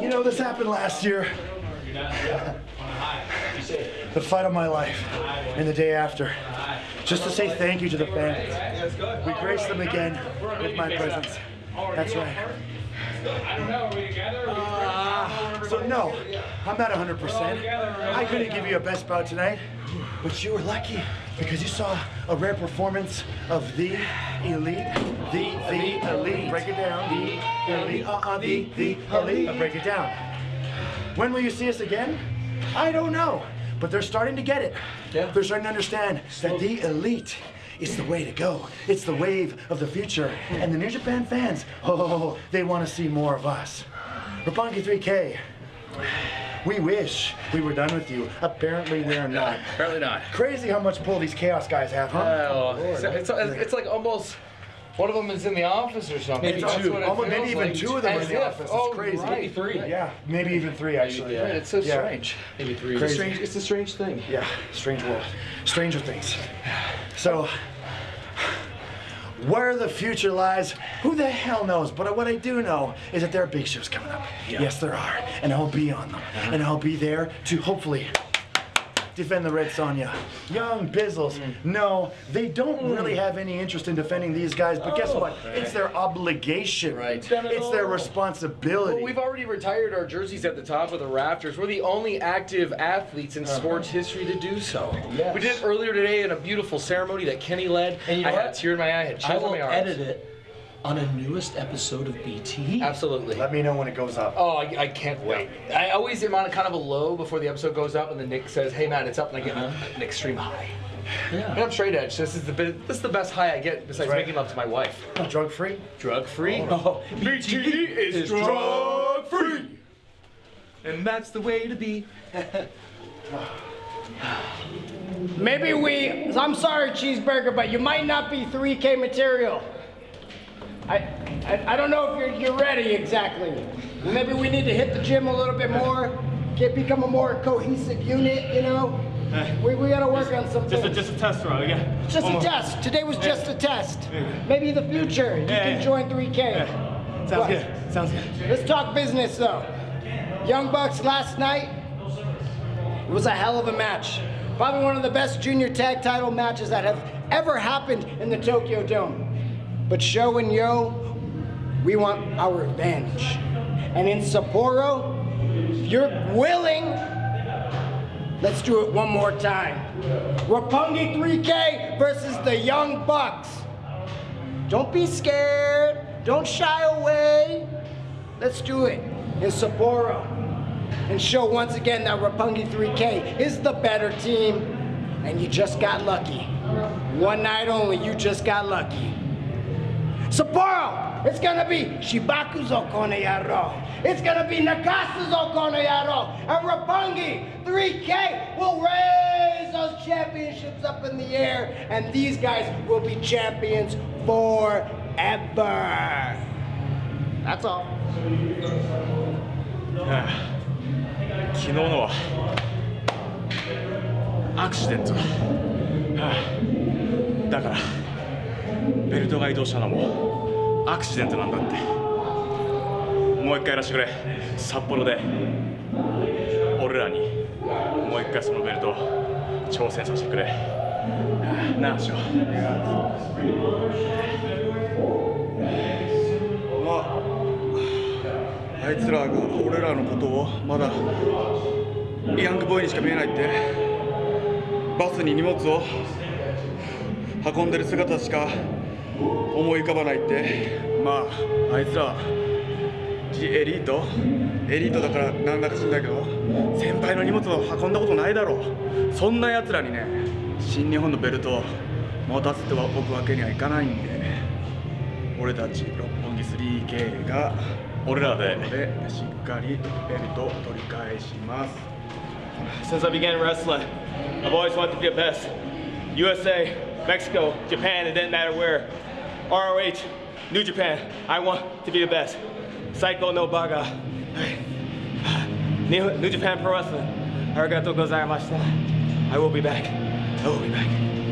You know, this happened last year. the fight of my life, and the day after. Just to say thank you to the fans. We grace them again with my presence. That's right. Uh, so no, I'm not 100%. I couldn't give you a best bout tonight, but you were lucky because you saw a rare performance of the elite, the, the elite. Break it down. The elite, uh-uh, the, the elite. Uh, break it down. When will you see us again? I don't know, but they're starting to get it. Yeah. They're starting to understand that the elite is the way to go. It's the wave of the future. And the New Japan fans, oh, they want to see more of us. Roppongi 3K, we wish we were done with you. Apparently we're not. Apparently not. Crazy how much pull these Chaos guys have, huh? Oh, it's, it's, it's like almost one of them is in the office or something. Maybe That's two. what it Almost, feels maybe even like. two of them are in As the if. office. It's oh, crazy. Right. Maybe three. Yeah, maybe even three actually. Right, It's so Yeah. strange. Maybe three. Crazy. It's a strange. It's a strange thing. Yeah, strange world. Stranger things. So, where the future lies, who the hell knows? But what I do know is that there are big shows coming up. Yes, there are. And I'll be on them. And I'll be there to hopefully defend the Red Sonja. Young Bizzles, mm. no, they don't mm. really have any interest in defending these guys, but guess oh. what? It's their obligation. Right. It's their responsibility. Well, we've already retired our jerseys at the top of the rafters. We're the only active athletes in uh-huh. sports history to do so. Yes. We did it earlier today in a beautiful ceremony that Kenny led. And you know I had what? a tear in my eye, I had I chills in will my arms. edit it on a newest episode of BT. Absolutely. Let me know when it goes up. Oh, I, I can't wait. I always am on a kind of a low before the episode goes up, and then Nick says, "Hey, man, it's up," and I get uh-huh. an extreme high. And Yeah. I'm straight edge. This is the bi- this is the best high I get besides Right. making love to my wife. Drug free? Drug free. Oh, oh. BT is drug free, and that's the way to be. Maybe we, I'm sorry, cheeseburger, but you might not be 3K material. I, I, I don't know if you're, you're ready exactly. Maybe we need to hit the gym a little bit more, get become a more cohesive unit, you know? We, we gotta work on something. Just a, just a test run, yeah. Just One a more. test. Today was just a test. Maybe in the future you can yeah. join 3K. Sounds What? good. Sounds good. Let's talk business though. Young Bucks last night it was a hell of a match. Probably one of the best junior tag title matches that have ever happened in the Tokyo Dome. But Sho and Yoh, we want our revenge. And in Sapporo, if you're willing, let's do it one more time. Roppongi 3K versus the Young Bucks. Don't be scared. Don't shy away. Let's do it in Sapporo and show once again that Roppongi 3K is the better team. And you just got lucky. One night only, you just got lucky. Sapporo, it's gonna be Shibaku's Okone Yaro. It's gonna be Nagasa's Okone Yaro. And Roppongi 3K will raise those championships up in the air. And these guys will be champions forever. That's all. 昨日のはアクシデントだから。ベルトが移動したのもアクシデントなんだって。もう一回やらせてくれ。札幌で。俺らに。もう一回そのベルト挑戦させてくれ。あなあしょまああいつらが俺らのことをまだヤングボーイにしか見えないって。バスに荷物を。運んでる姿しか思い浮かばないって。まああいつらエリート？エリートだからなんだか知んないけど先輩の荷物を運んだことないだろう。そんなやつらにね新日本のベルトを持たせておくわけにはいかないんで。俺たち六本木 3K が俺らででしっかりベルトを取り返します。Since I began wrestling, I've always wanted to be the best. USA, Mexico, Japan, it didn't matter where. ROH, New Japan, I want to be the best. Psycho no Baga. New, Japan Pro Wrestling, arigato gozaimashita. I will be back. I will be back.